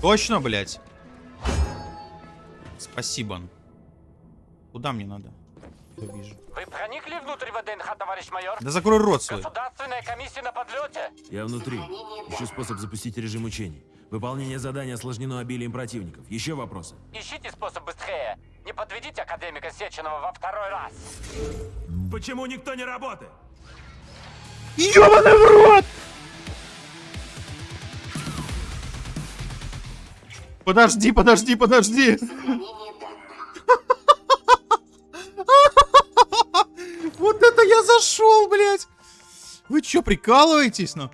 Точно, блядь? Спасибо. Куда мне надо? Я вижу. Вы проникли внутрь ВДНХ, товарищ майор? Да закрой рот свой. Государственная комиссия на подлете. Я внутри. Ищу способ запустить режим учений. Выполнение задания осложнено обилием противников. Еще вопросы? Ищите способ быстрее. Не подведите академика Сеченова во второй раз. Почему никто не работает? Ёбаный в Подожди, подожди, подожди. Вот это я зашел, блядь. Вы чё, прикалываетесь, ну?